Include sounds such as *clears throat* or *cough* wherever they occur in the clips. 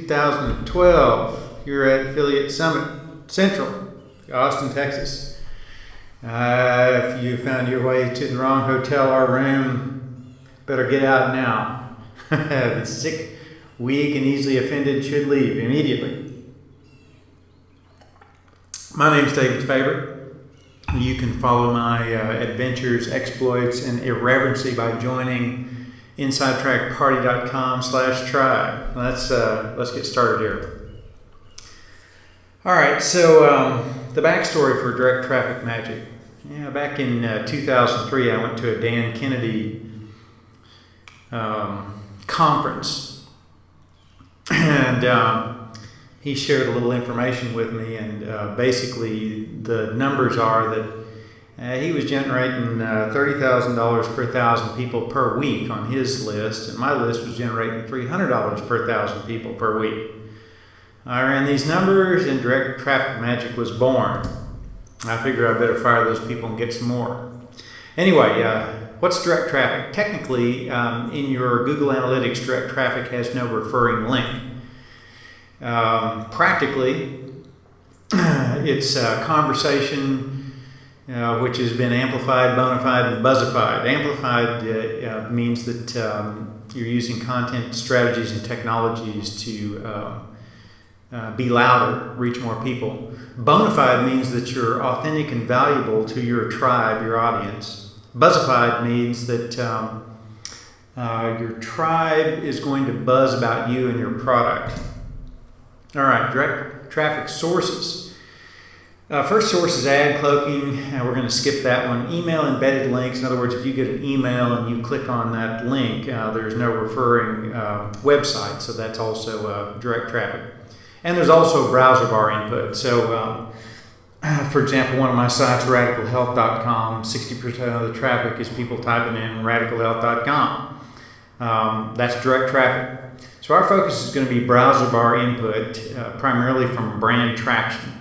2012. You're at Affiliate Summit Central, Austin, Texas. Uh, if you found your way to the wrong hotel or room, better get out now. *laughs* the sick, weak, and easily offended should leave immediately. My name is David Faber. You can follow my uh, adventures, exploits, and irreverency by joining insidetrackparty.com slash tribe. Let's, uh, let's get started here. All right, so um, the backstory for direct traffic magic. Yeah, back in uh, 2003, I went to a Dan Kennedy um, conference, and um, he shared a little information with me. And uh, basically, the numbers are that uh, he was generating uh, $30,000 per thousand people per week on his list, and my list was generating $300 per thousand people per week. I ran these numbers, and direct traffic magic was born. I figured I better fire those people and get some more. Anyway, uh, what's direct traffic? Technically, um, in your Google Analytics, direct traffic has no referring link. Um, practically, *clears throat* it's a conversation uh, which has been amplified, bonafide, and buzzified. Amplified uh, uh, means that um, you're using content strategies and technologies to uh, uh, be louder, reach more people. Bonafide means that you're authentic and valuable to your tribe, your audience. Buzzified means that um, your tribe is going to buzz about you and your product. All right, direct traffic sources. Uh, first source is ad cloaking. Uh, we're going to skip that one. Email embedded links. In other words, if you get an email and you click on that link, uh, there's no referring uh, website, so that's also uh, direct traffic. And there's also browser bar input. So, um, *clears throat* for example, one of my sites, radicalhealth.com, 60% of the traffic is people typing in radicalhealth.com. Um, that's direct traffic. So our focus is going to be browser bar input, uh, primarily from brand traction.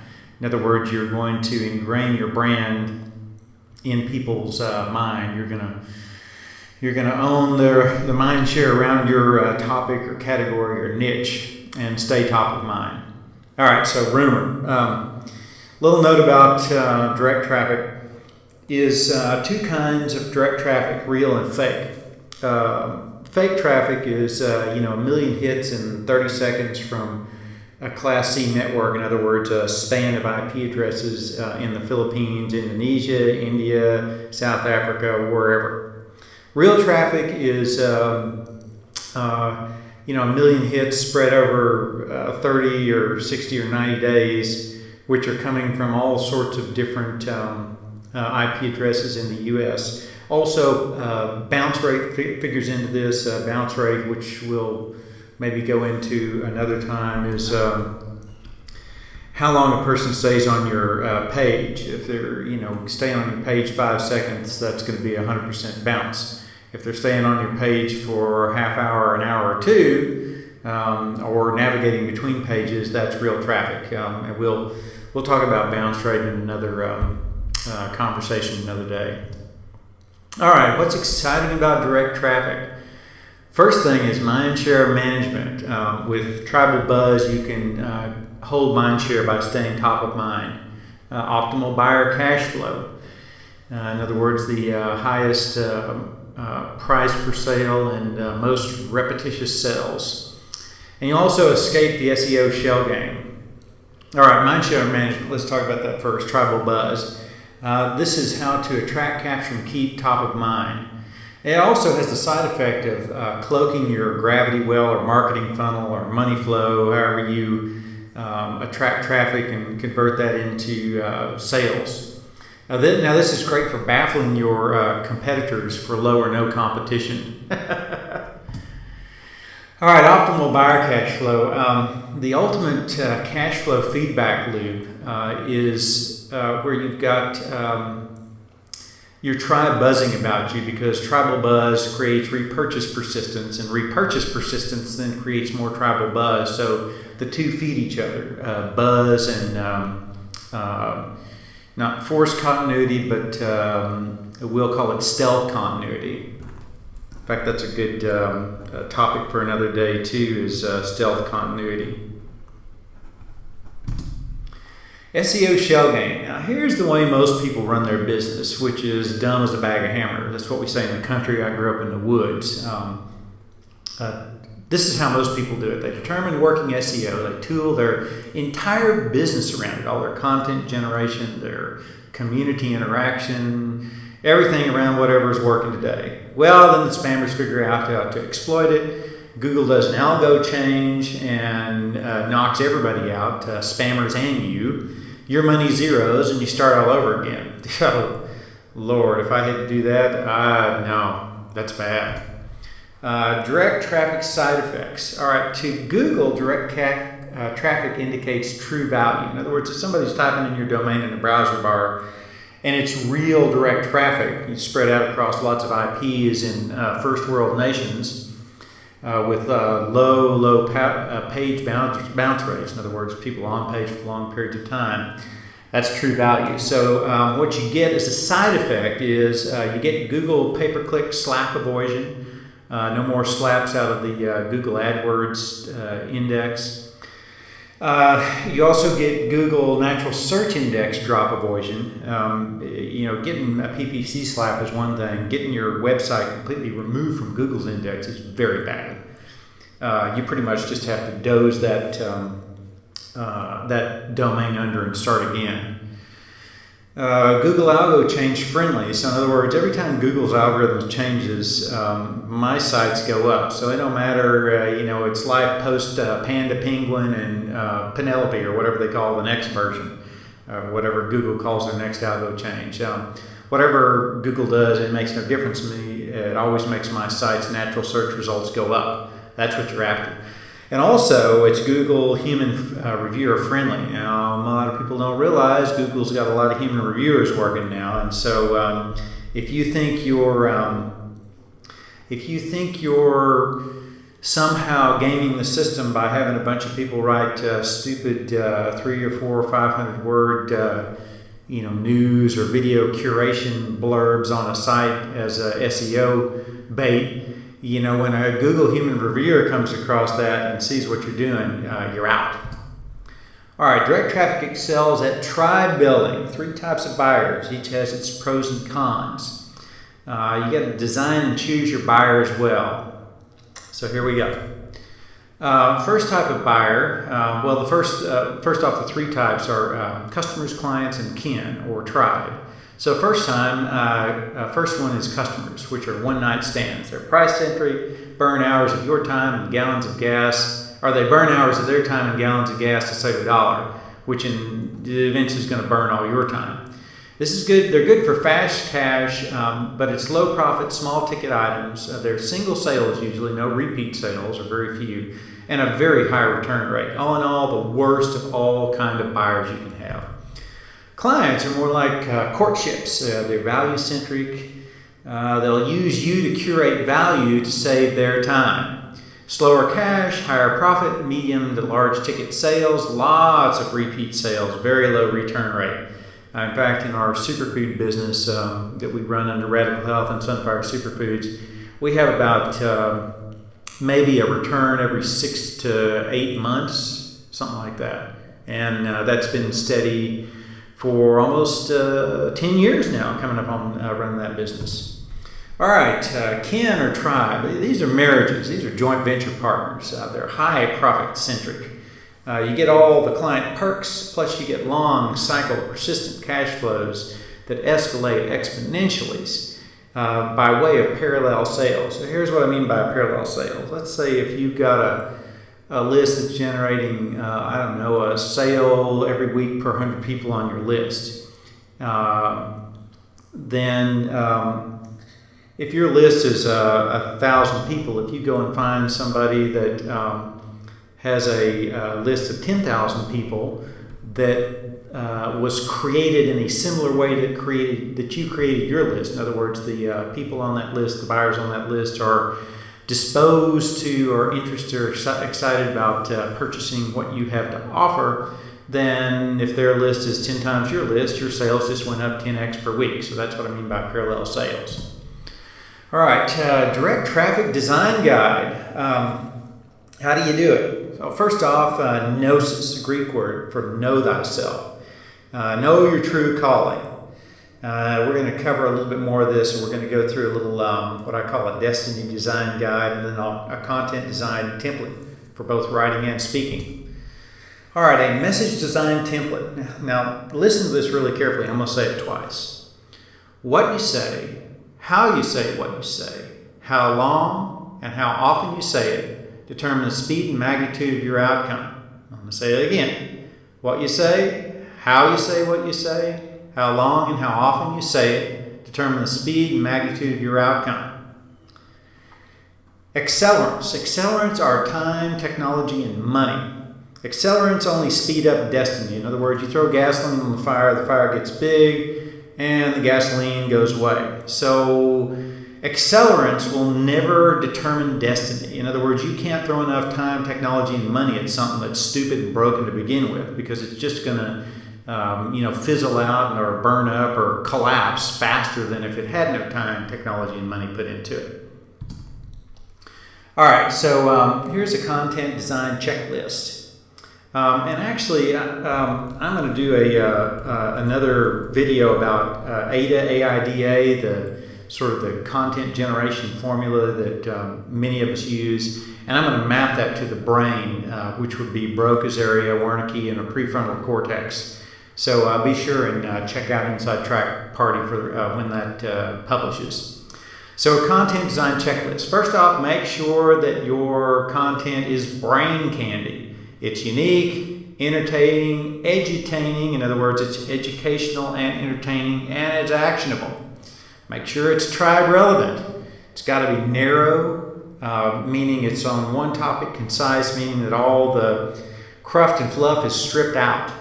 In other words, you're going to ingrain your brand in people's uh, mind. You're gonna you're gonna own their the mind share around your uh, topic or category or niche and stay top of mind. All right, so rumor. Um, little note about uh, direct traffic is uh, two kinds of direct traffic: real and fake. Uh, fake traffic is uh, you know a million hits in 30 seconds from a Class C network, in other words, a span of IP addresses uh, in the Philippines, Indonesia, India, South Africa, wherever. Real traffic is, um, uh, you know, a million hits spread over uh, 30 or 60 or 90 days, which are coming from all sorts of different um, uh, IP addresses in the U.S. Also, uh, bounce rate figures into this. Uh, bounce rate, which will maybe go into another time is um, how long a person stays on your uh, page. If they're, you know, staying on your page five seconds, that's going to be a 100% bounce. If they're staying on your page for a half hour, an hour or two, um, or navigating between pages, that's real traffic. Um, and we'll, we'll talk about bounce rate in another um, uh, conversation another day. All right, what's exciting about direct traffic? First thing is mindshare management. Um, with Tribal Buzz, you can uh, hold mindshare by staying top of mind. Uh, optimal buyer cash flow. Uh, in other words, the uh, highest uh, uh, price per sale and most repetitious sales. And you also escape the SEO shell game. All right, mindshare management. Let's talk about that first. Tribal Buzz. this is how to attract, capture, and keep top of mind. It also has the side effect of uh, cloaking your gravity well or marketing funnel or money flow, however you um, attract traffic and convert that into uh, sales. Now, th- now, this is great for baffling your uh, competitors for low or no competition. *laughs* All right, optimal buyer cash flow. Um, the ultimate uh, cash flow feedback loop uh, is uh, where you've got um, your tribe buzzing about you because tribal buzz creates repurchase persistence, and repurchase persistence then creates more tribal buzz. So the two feed each other uh, buzz and um, uh, not forced continuity, but um, we'll call it stealth continuity. In fact, that's a good um, uh, topic for another day too. Is uh, stealth continuity. SEO shell game. Now, here's the way most people run their business, which is dumb as a bag of hammers. That's what we say in the country. I grew up in the woods. Um, uh, this is how most people do it. They determine working SEO, they tool their entire business around it, all their content generation, their community interaction, everything around whatever is working today. Well, then the spammers figure out how to exploit it. Google does an algo change and uh, knocks everybody out, uh, spammers and you. Your money zeros and you start all over again. *laughs* oh, Lord, if I had to do that, uh, no, that's bad. Uh, direct traffic side effects. All right, to Google, direct uh, traffic indicates true value. In other words, if somebody's typing in your domain in the browser bar and it's real direct traffic, it's spread out across lots of IPs in uh, first world nations uh, with uh, low, low pa- uh, page bounce, bounce rates. In other words, people on page for long periods of time. That's true value. So um, what you get as a side effect is you get Google pay-per-click slap avoidance. Uh, no more slaps out of the uh, Google AdWords uh, index. Uh, you also get Google Natural Search Index drop avoidance. Um, you know, getting a PPC slap is one thing. Getting your website completely removed from Google's index is very bad. Uh, you pretty much just have to doze that um, uh, that domain under and start again. Uh, Google algo change friendly. So in other words, every time Google's algorithm changes, um, my sites go up. So it don't matter, uh, you know, it's live post uh, Panda Penguin and uh, Penelope or whatever they call the next version, uh, whatever Google calls their next algo change. Um, whatever Google does, it makes no difference to me. It always makes my site's natural search results go up. That's what you're after. And also, it's Google human uh, reviewer friendly. Now, a lot of people don't realize Google's got a lot of human reviewers working now, and so um, if you think you're um, if you think you're somehow gaming the system by having a bunch of people write uh, stupid uh, three or four or five hundred word uh, you know news or video curation blurbs on a site as a SEO bait you know, when a Google human reviewer comes across that and sees what you're doing, uh, you're out. All right, direct traffic excels at tribe building. Three types of buyers, each has its pros and cons. Uh, you got to design and choose your buyer as well. So here we go. Uh, first type of buyer, uh, well, the first, uh, first off, the three types are uh, customers, clients, and kin or tribe. So first time, uh, uh, first one is customers, which are one night stands. They're price entry, burn hours of your time and gallons of gas, or they burn hours of their time and gallons of gas to save a dollar, which in eventually is going to burn all your time. This is good. They're good for fast cash, um, but it's low profit, small ticket items. Uh, they're single sales usually, no repeat sales or very few, and a very high return rate. All in all, the worst of all kind of buyers you can have. Clients are more like uh, courtships. Uh, they're value centric. Uh, they'll use you to curate value to save their time. Slower cash, higher profit, medium to large ticket sales, lots of repeat sales, very low return rate. Uh, in fact, in our superfood business um, that we run under Radical Health and Sunfire Superfoods, we have about uh, maybe a return every six to eight months, something like that. And uh, that's been steady for almost uh, 10 years now, coming up on uh, running that business. All right, uh, kin or tribe, these are marriages, these are joint venture partners. Uh, they're high profit centric. Uh, you get all the client perks, plus you get long cycle, persistent cash flows that escalate exponentially uh, by way of parallel sales. So here's what I mean by parallel sales. Let's say if you've got a a list that's generating, uh, I don't know, a sale every week per 100 people on your list, uh, then um, if your list is uh, a thousand people, if you go and find somebody that um, has a, a, list of 10,000 people that uh, was created in a similar way that created that you created your list. In other words, the uh, people on that list, the buyers on that list are disposed to or interested or excited about uh, purchasing what you have to offer, then if their list is 10 times your list, your sales just went up 10x per week. So that's what I mean by parallel sales. All right, uh, direct traffic design guide. Um, how do you do it? So first off, uh, gnosis, Greek word for know thyself. Uh, know your true calling. Uh, we're going to cover a little bit more of this, and we're going to go through a little um, what I call a destiny design guide, and then a content design template for both writing and speaking. All right, a message design template. Now, listen to this really carefully. I'm going to say it twice. What you say, how you say what you say, how long and how often you say it determine the speed and magnitude of your outcome. I'm going to say it again. What you say, how you say what you say, how long and how often you say it determine the speed and magnitude of your outcome. Accelerants. Accelerants are time, technology, and money. Accelerants only speed up destiny. In other words, you throw gasoline on the fire, the fire gets big, and the gasoline goes away. So, accelerants will never determine destiny. In other words, you can't throw enough time, technology, and money at something that's stupid and broken to begin with because it's just going to um, you know, fizzle out or burn up or collapse faster than if it had no time, technology, and money put into it. All right, so um, here's a content design checklist. Um, and actually, uh, um, I'm going to do a, uh, uh, another video about uh, AIDA, AIDA, the sort of the content generation formula that um, many of us use. And I'm going to map that to the brain, uh, which would be Broca's area, Wernicke, and a prefrontal cortex. So uh, be sure and uh, check out Inside Track Party for uh, when that uh, publishes. So, a content design checklist. First off, make sure that your content is brain candy. It's unique, entertaining, edutaining. In other words, it's educational and entertaining, and it's actionable. Make sure it's tribe relevant. It's got to be narrow, uh, meaning it's on one topic, concise, meaning that all the cruft and fluff is stripped out.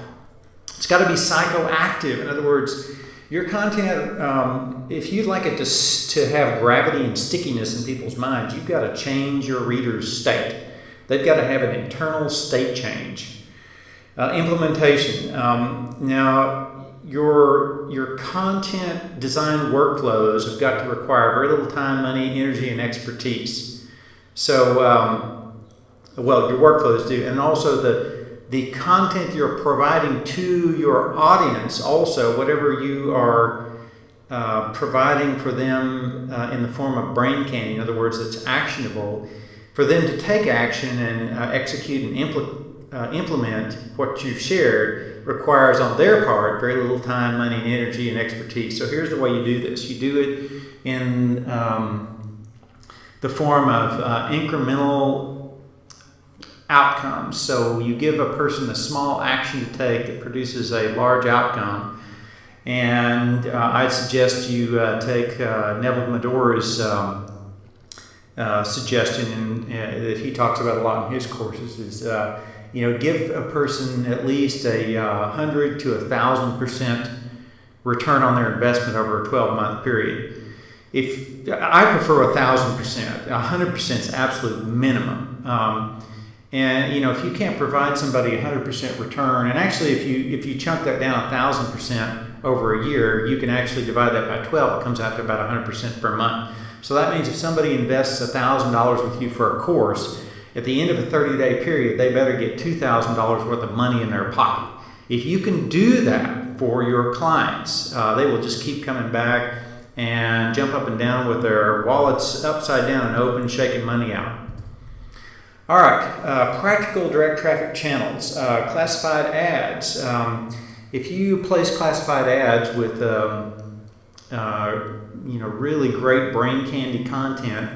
It's got to be psychoactive. In other words, your content, um, if you'd like it to, to have gravity and stickiness in people's minds, you've got to change your reader's state. They've got to have an internal state change. Uh, implementation. Um, now, your, your content design workflows have got to require very little time, money, energy, and expertise. So, um, well, your workflows do. And also the the content you're providing to your audience, also, whatever you are uh, providing for them uh, in the form of brain candy, in other words, it's actionable, for them to take action and uh, execute and impl- uh, implement what you've shared requires on their part very little time, money, and energy and expertise. So here's the way you do this you do it in um, the form of uh, incremental outcomes. So you give a person a small action to take that produces a large outcome. And uh, I'd suggest you uh, take uh, Neville Medhora's um, uh, suggestion in, uh, that he talks about a lot in his courses is, uh, you know, give a person at least a hundred to a thousand percent return on their investment over a 12 month period. If I prefer a thousand percent, a hundred percent is absolute minimum. Um, and you know, if you can't provide somebody 100% return, and actually, if you if you chunk that down 1,000% over a year, you can actually divide that by 12. It comes out to about 100% per month. So that means if somebody invests $1,000 with you for a course, at the end of a 30-day period, they better get $2,000 worth of money in their pocket. If you can do that for your clients, uh, they will just keep coming back and jump up and down with their wallets upside down and open, shaking money out. All right, uh, practical direct traffic channels, uh, classified ads. Um, if you place classified ads with um, uh, you know really great brain candy content,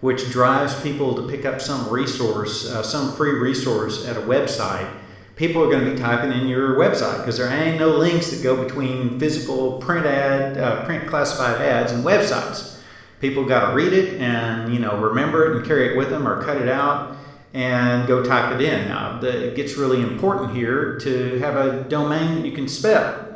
which drives people to pick up some resource, uh, some free resource at a website, people are going to be typing in your website because there ain't no links that go between physical print ad, uh, print classified ads and websites. People got to read it and you know remember it and carry it with them or cut it out and go type it in. Now, the, it gets really important here to have a domain that you can spell.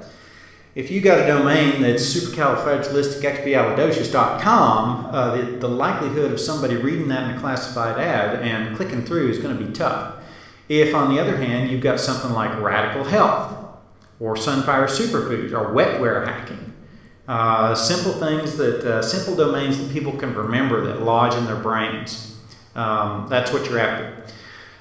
If you got a domain that's supercalifragilisticexpialidocious.com, uh, the, the likelihood of somebody reading that in a classified ad and clicking through is going to be tough. If, on the other hand, you've got something like radical health or sunfire superfoods or wetware hacking, Uh, simple things that, uh, simple domains that people can remember that lodge in their brains. Um, that's what you're after.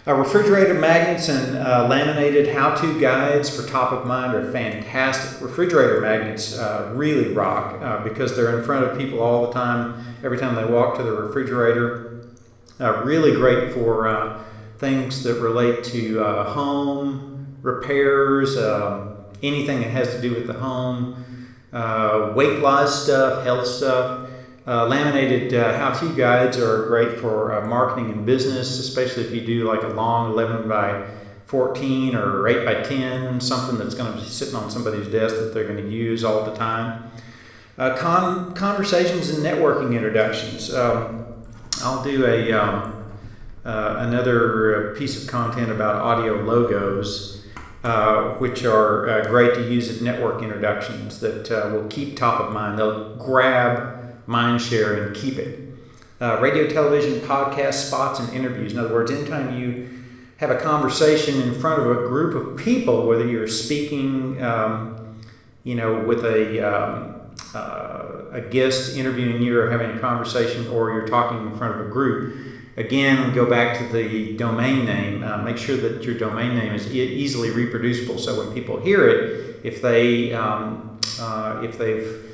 Uh, refrigerator magnets and uh, laminated how-to guides for top of mind are fantastic. Refrigerator magnets uh, really rock uh, because they're in front of people all the time, every time they walk to the refrigerator. Uh, really great for uh, things that relate to home repairs, um, anything that has to do with the home, weight loss stuff, health stuff. Uh, laminated uh, how-to guides are great for uh, marketing and business, especially if you do like a long 11 by 14 or 8 by 10, something that's going to be sitting on somebody's desk that they're going to use all the time. Uh, con- conversations and networking introductions. Um, I'll do a um, uh, another piece of content about audio logos. Uh, which are uh, great to use as network introductions that uh, will keep top of mind. They'll grab mind share and keep it. Uh, radio, television, podcast spots, and interviews. In other words, anytime you have a conversation in front of a group of people, whether you're speaking, um, you know, with a um, uh, a guest interviewing you or having a conversation, or you're talking in front of a group. Again, go back to the domain name. Uh, make sure that your domain name is e- easily reproducible, so when people hear it, if they um, uh, if they've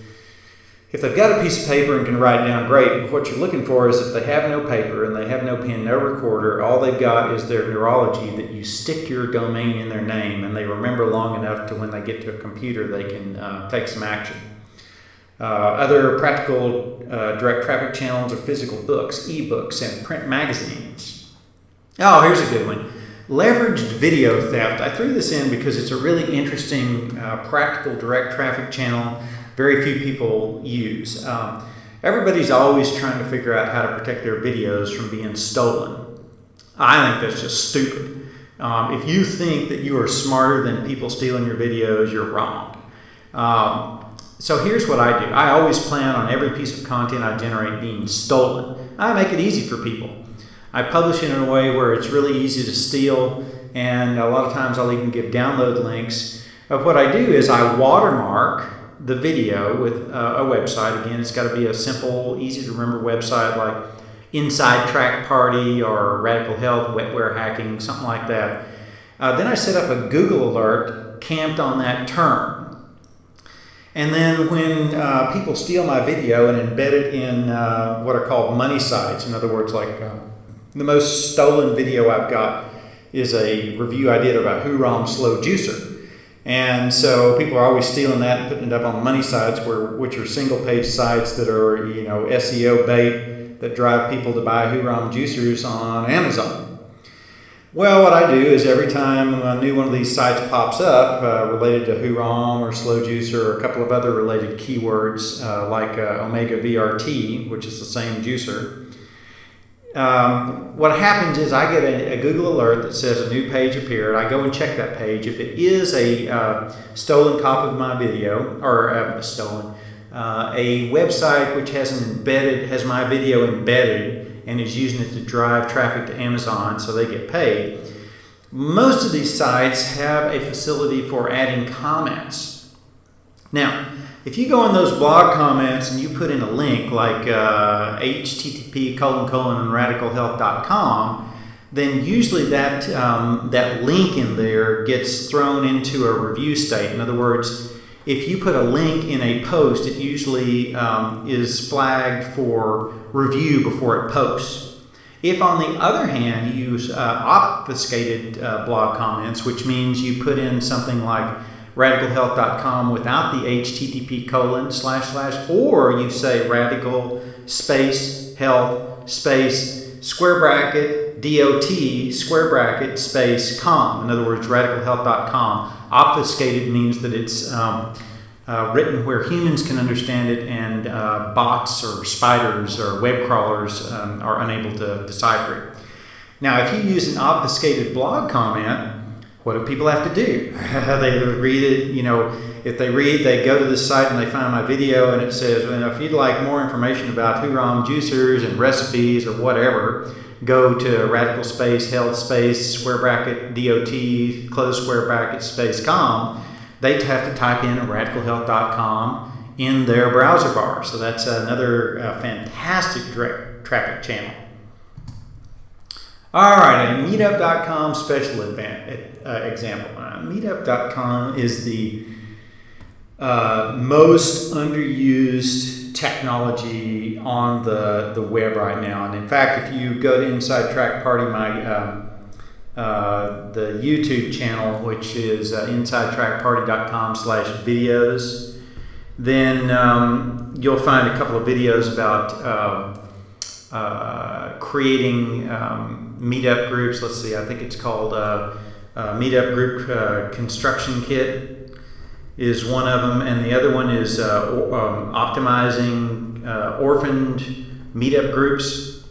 if they've got a piece of paper and can write down, great. But what you're looking for is if they have no paper and they have no pen, no recorder, all they've got is their neurology that you stick your domain in their name and they remember long enough to when they get to a computer, they can uh, take some action. Uh, other practical uh, direct traffic channels are physical books, ebooks, and print magazines. Oh, here's a good one. Leveraged video theft. I threw this in because it's a really interesting uh, practical direct traffic channel very few people use. Um, everybody's always trying to figure out how to protect their videos from being stolen. I think that's just stupid. Um, if you think that you are smarter than people stealing your videos, you're wrong. Um, so here's what I do I always plan on every piece of content I generate being stolen. I make it easy for people. I publish it in a way where it's really easy to steal, and a lot of times I'll even give download links. But what I do is I watermark the video with uh, a website. Again, it's got to be a simple, easy to remember website like Inside Track Party or Radical Health, Wetware Hacking, something like that. Uh, then I set up a Google alert camped on that term. And then when uh, people steal my video and embed it in uh, what are called money sites, in other words, like uh, the most stolen video I've got is a review I did about Hurom Slow Juicer. And so people are always stealing that and putting it up on money sites, where which are single page sites that are you know SEO bait that drive people to buy Hurom juicers on Amazon. Well, what I do is every time a new one of these sites pops up uh, related to Hurom or Slow Juicer or a couple of other related keywords uh, like uh, Omega VRT, which is the same juicer, um, what happens is I get a, a, Google alert that says a new page appeared. I go and check that page. If it is a uh, stolen copy of my video, or uh, stolen, uh, a website which has embedded has my video embedded and is using it to drive traffic to Amazon, so they get paid. Most of these sites have a facility for adding comments. Now, if you go in those blog comments and you put in a link like uh, http colon colon radicalhealth.com, then usually that um, that link in there gets thrown into a review state. In other words, if you put a link in a post, it usually um, is flagged for review before it posts. If, on the other hand, you use uh, obfuscated uh, blog comments, which means you put in something like radicalhealth.com without the http colon slash slash, or you say radical space health space square bracket dot square bracket space com. In other words, radicalhealth.com. Obfuscated means that it's um, uh, written where humans can understand it and uh, bots or spiders or web crawlers um, are unable to decipher it. Now, if you use an obfuscated blog comment, what do people have to do? *laughs* they read it, you know, if they read, they go to the site and they find my video and it says, well, if you'd like more information about Hurom juicers and recipes or whatever, go to radical space, health space, square bracket, DOT, close square bracket, space com. They have to type in radicalhealth.com in their browser bar. So that's another uh, fantastic direct traffic channel. All right, a meetup.com special event, uh, example. Uh, meetup.com is the uh, most underused technology on the, the web right now. And in fact, if you go to Inside Track Party, my um, uh, the YouTube channel, which is uh, insidetrackparty.com slash videos, then um, you'll find a couple of videos about uh, uh creating um, meetup groups. Let's see, I think it's called uh, Meetup Group Construction Kit is one of them, and the other one is uh, um, optimizing uh, orphaned meetup groups.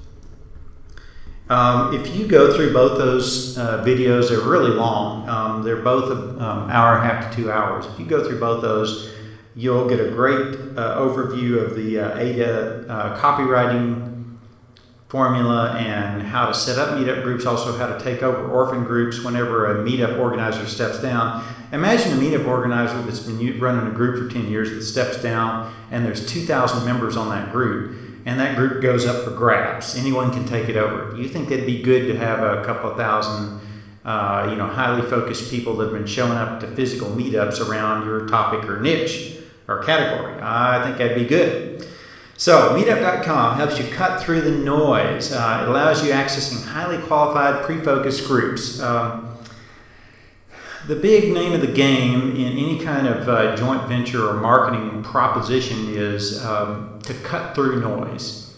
Um, if you go through both those uh, videos, they're really long. Um, they're both an um, hour and a half to two hours. If you go through both those, you'll get a great uh, overview of the uh, AIDA uh, copywriting formula and how to set up meetup groups, also how to take over orphan groups whenever a meetup organizer steps down. Imagine a meetup organizer that's been running a group for 10 years that steps down and there's 2,000 members on that group and that group goes up for grabs. Anyone can take it over. You think it'd be good to have a couple of thousand uh, you know, highly focused people that have been showing up to physical meetups around your topic or niche or category? I think that'd be good. So, meetup.com helps you cut through the noise. Uh, it allows you accessing highly qualified, pre focused groups. Um, the big name of the game in any kind of uh, joint venture or marketing proposition is um, to cut through noise.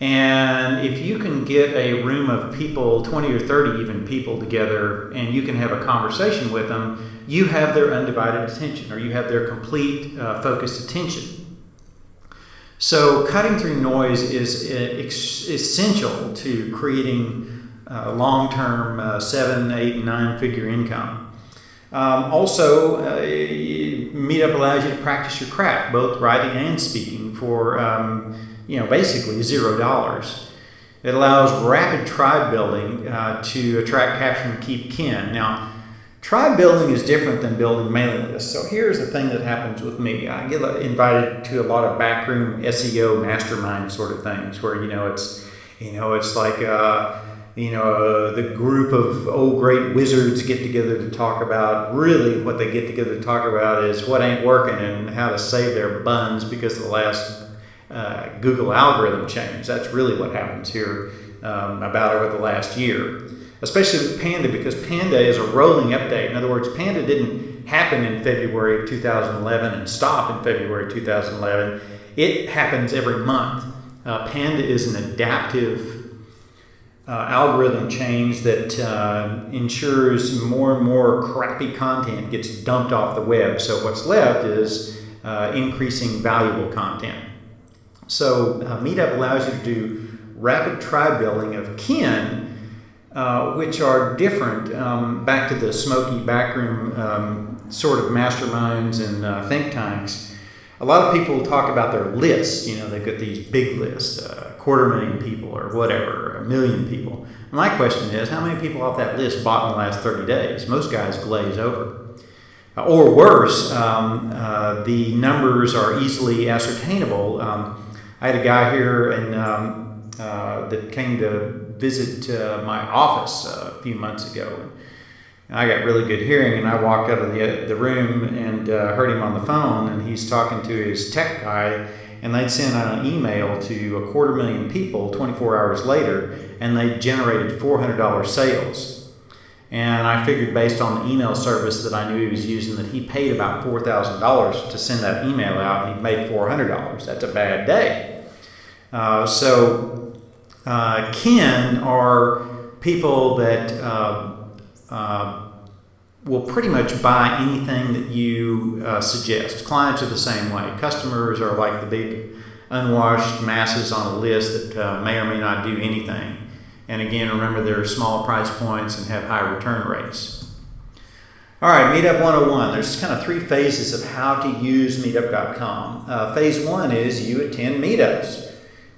And if you can get a room of people, 20 or 30 even people together, and you can have a conversation with them, you have their undivided attention or you have their complete uh, focused attention. So, cutting through noise is uh, essential to creating uh, long term uh, seven, eight, nine figure income. Um, also, uh, Meetup allows you to practice your craft, both writing and speaking, for um, you know basically zero dollars. It allows rapid tribe building uh, to attract, capture, and keep kin. Now, Tribe building is different than building mailing lists. So here's the thing that happens with me. I get invited to a lot of backroom SEO mastermind sort of things where, you know, it's, you know, it's like, uh, you know, uh, the group of old great wizards get together to talk about really what they get together to talk about is what ain't working and how to save their buns because the last uh, Google algorithm change. That's really what happens here um, about over the last year especially with Panda because Panda is a rolling update. In other words, Panda didn't happen in February of 2011 and stop in February 2011. It happens every month. Uh, Panda is an adaptive uh, algorithm change that uh, ensures more and more crappy content gets dumped off the web. So what's left is uh, increasing valuable content. So uh, Meetup allows you to do rapid tribe building of kin uh, which are different. Um, back to the smoky backroom um, sort of masterminds and uh, think tanks. A lot of people talk about their lists. You know, they've got these big lists, a uh, quarter million people or whatever, a million people. My question is, how many people off that list bought in the last 30 days? Most guys glaze over. Uh, or worse, um, uh, the numbers are easily ascertainable. Um, I had a guy here and um, that came to visit uh, my office a few months ago. And I got really good hearing, and I walked out of the, the room and uh, heard him on the phone, and he's talking to his tech guy, and they'd sent out an email to a quarter million people 24 hours later, and they generated $400 sales. And I figured, based on the email service that I knew he was using, that he paid about $4,000 to send that email out, and he made $400. That's a bad day. Uh, so uh, kin are people that uh, uh, will pretty much buy anything that you uh, suggest. Clients are the same way. Customers are like the big unwashed masses on a list that uh, may or may not do anything. And again, remember they're small price points and have high return rates. All right, Meetup 101. There's kind of three phases of how to use Meetup.com. Uh, phase one is you attend meetups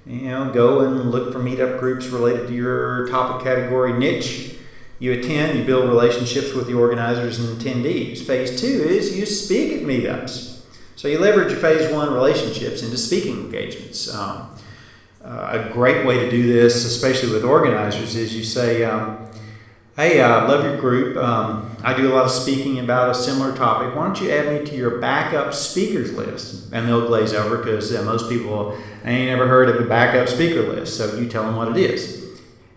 you know, go and look for meetup groups related to your topic category niche. You attend, you build relationships with the organizers and attendees. Phase two is you speak at meetups. So you leverage your phase one relationships into speaking engagements. Um, uh, a great way to do this, especially with organizers, is you say, um, Hey, I uh, love your group. Um, I do a lot of speaking about a similar topic. Why don't you add me to your backup speakers list? And they'll glaze over because uh, most people ain't ever heard of a backup speaker list. So you tell them what it is.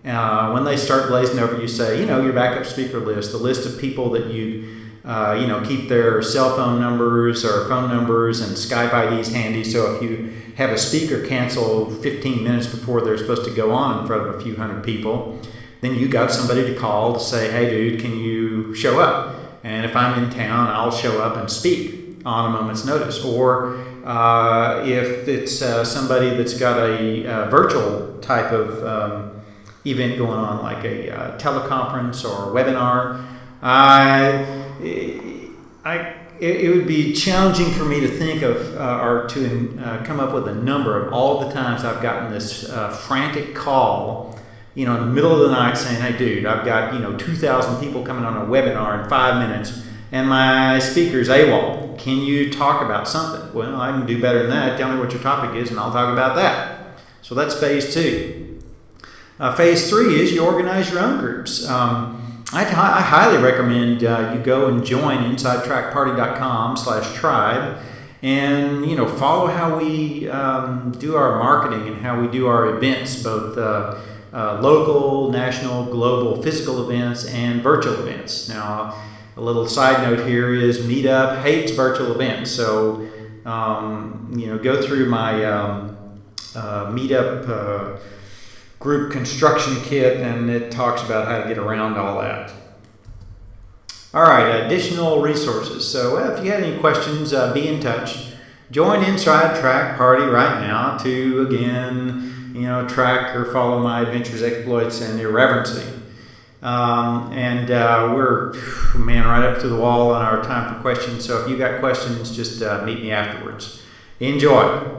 Uh, when they start glazing over, you say, you know, your backup speaker list, the list of people that you, uh, you know, keep their cell phone numbers or phone numbers and Skype IDs handy. So if you have a speaker cancel 15 minutes before they're supposed to go on in front of a few hundred people, then you got somebody to call to say, hey, dude, can you show up? And if I'm in town, I'll show up and speak on a moment's notice. Or uh, if it's uh, somebody that's got a, a virtual type of um, event going on, like a uh, teleconference or a webinar, I, I, it, it, would be challenging for me to think of uh, or to uh, come up with a number of all the times I've gotten this uh, frantic call you know, in the middle of the night saying, hey, dude, I've got, you know, 2,000 people coming on a webinar in five minutes and my speaker's AWOL. Can you talk about something? Well, I can do better than that. Tell me what your topic is and I'll talk about that. So that's phase two. Uh, phase three is you organize your own groups. Um, I, I, highly recommend uh, you go and join insidetrackparty.com slash tribe and you know follow how we um, do our marketing and how we do our events both uh, uh, local, national, global physical events and virtual events. Now, a little side note here is Meetup hates virtual events. So, um, you know, go through my um, uh, Meetup uh, group construction kit and it talks about how to get around all that. All right, additional resources. So, if you have any questions, uh, be in touch. Join Inside Track Party right now to again you know, track or follow my adventures, exploits, and irreverency. Um, and uh, we're, man, right up to the wall on our time for questions. So if you got questions, just uh, meet me afterwards. Enjoy.